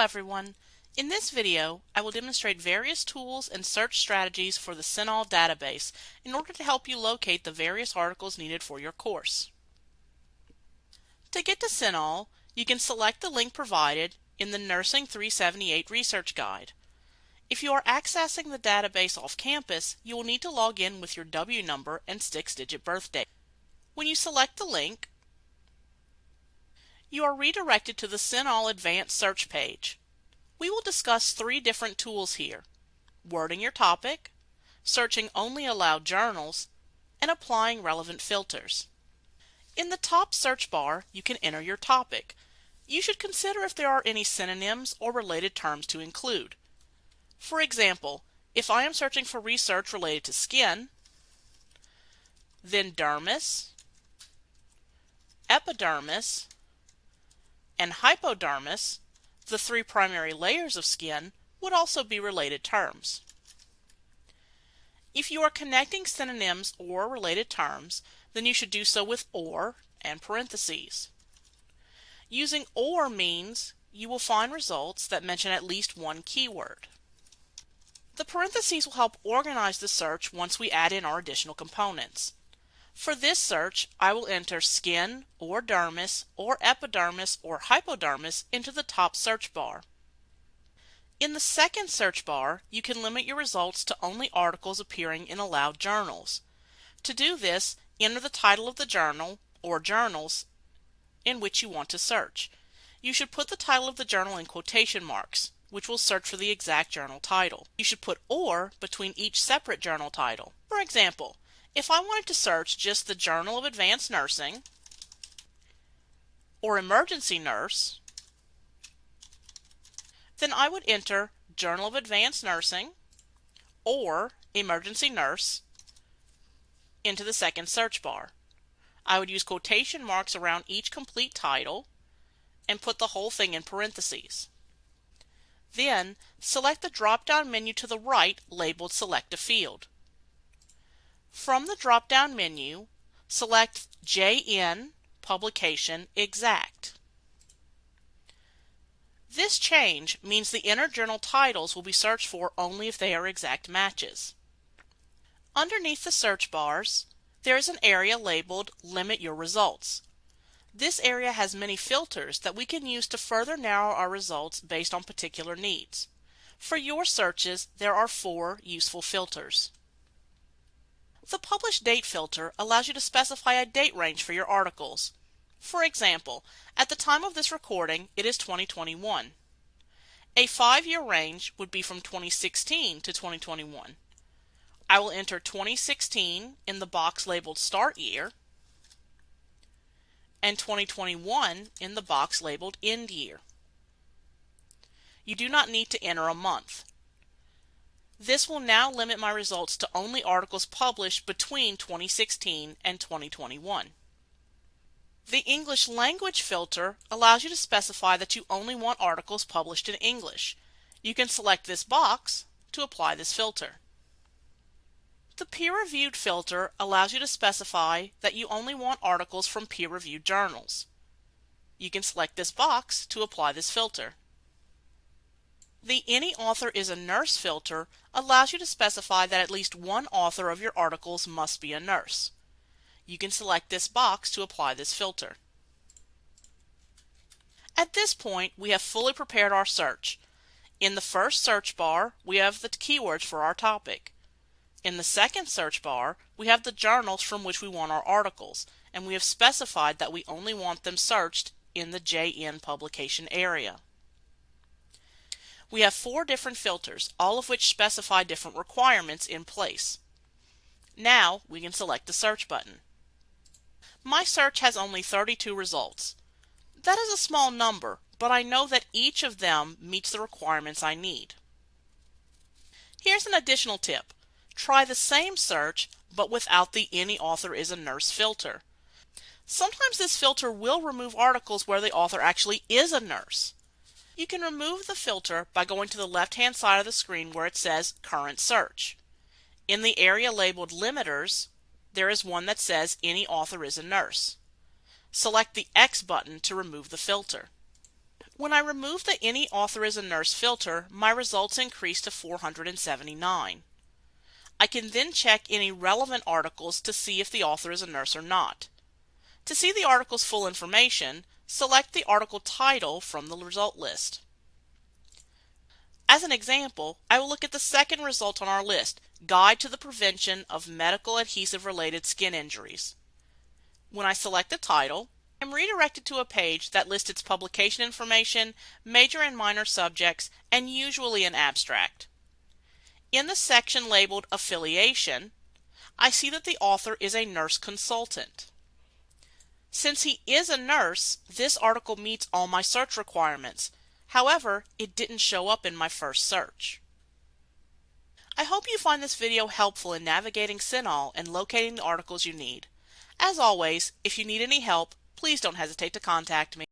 everyone. In this video, I will demonstrate various tools and search strategies for the CINAHL database in order to help you locate the various articles needed for your course. To get to CINAHL, you can select the link provided in the Nursing 378 Research Guide. If you are accessing the database off campus, you will need to log in with your W number and 6-digit birthday. When you select the link, you are redirected to the CINAHL Advanced Search page. We will discuss three different tools here. Wording your topic, searching only allowed journals, and applying relevant filters. In the top search bar, you can enter your topic. You should consider if there are any synonyms or related terms to include. For example, if I am searching for research related to skin, then dermis, epidermis, and hypodermis, the three primary layers of skin, would also be related terms. If you are connecting synonyms or related terms, then you should do so with OR and parentheses. Using OR means you will find results that mention at least one keyword. The parentheses will help organize the search once we add in our additional components. For this search, I will enter skin or dermis or epidermis or hypodermis into the top search bar. In the second search bar, you can limit your results to only articles appearing in allowed journals. To do this, enter the title of the journal or journals in which you want to search. You should put the title of the journal in quotation marks, which will search for the exact journal title. You should put OR between each separate journal title. For example, if I wanted to search just the Journal of Advanced Nursing or Emergency Nurse, then I would enter Journal of Advanced Nursing or Emergency Nurse into the second search bar. I would use quotation marks around each complete title and put the whole thing in parentheses. Then select the drop-down menu to the right labeled Select a Field. From the drop-down menu, select JN Publication Exact. This change means the inner journal titles will be searched for only if they are exact matches. Underneath the search bars, there is an area labeled Limit Your Results. This area has many filters that we can use to further narrow our results based on particular needs. For your searches, there are four useful filters. The Publish Date filter allows you to specify a date range for your articles. For example, at the time of this recording, it is 2021. A five-year range would be from 2016 to 2021. I will enter 2016 in the box labeled Start Year and 2021 in the box labeled End Year. You do not need to enter a month. This will now limit my results to only articles published between 2016 and 2021. The English language filter allows you to specify that you only want articles published in English. You can select this box to apply this filter. The peer-reviewed filter allows you to specify that you only want articles from peer-reviewed journals. You can select this box to apply this filter. The Any Author is a Nurse filter allows you to specify that at least one author of your articles must be a nurse. You can select this box to apply this filter. At this point, we have fully prepared our search. In the first search bar, we have the keywords for our topic. In the second search bar, we have the journals from which we want our articles, and we have specified that we only want them searched in the JN publication area. We have four different filters, all of which specify different requirements in place. Now we can select the search button. My search has only 32 results. That is a small number, but I know that each of them meets the requirements I need. Here's an additional tip. Try the same search, but without the Any Author is a Nurse filter. Sometimes this filter will remove articles where the author actually is a nurse. You can remove the filter by going to the left hand side of the screen where it says Current Search. In the area labeled Limiters, there is one that says Any Author is a Nurse. Select the X button to remove the filter. When I remove the Any Author is a Nurse filter, my results increase to 479. I can then check any relevant articles to see if the author is a nurse or not. To see the article's full information, select the article title from the result list. As an example, I will look at the second result on our list, Guide to the Prevention of Medical Adhesive Related Skin Injuries. When I select the title, I'm redirected to a page that lists its publication information, major and minor subjects, and usually an abstract. In the section labeled Affiliation, I see that the author is a nurse consultant. Since he is a nurse, this article meets all my search requirements. However, it didn't show up in my first search. I hope you find this video helpful in navigating CINAHL and locating the articles you need. As always, if you need any help, please don't hesitate to contact me.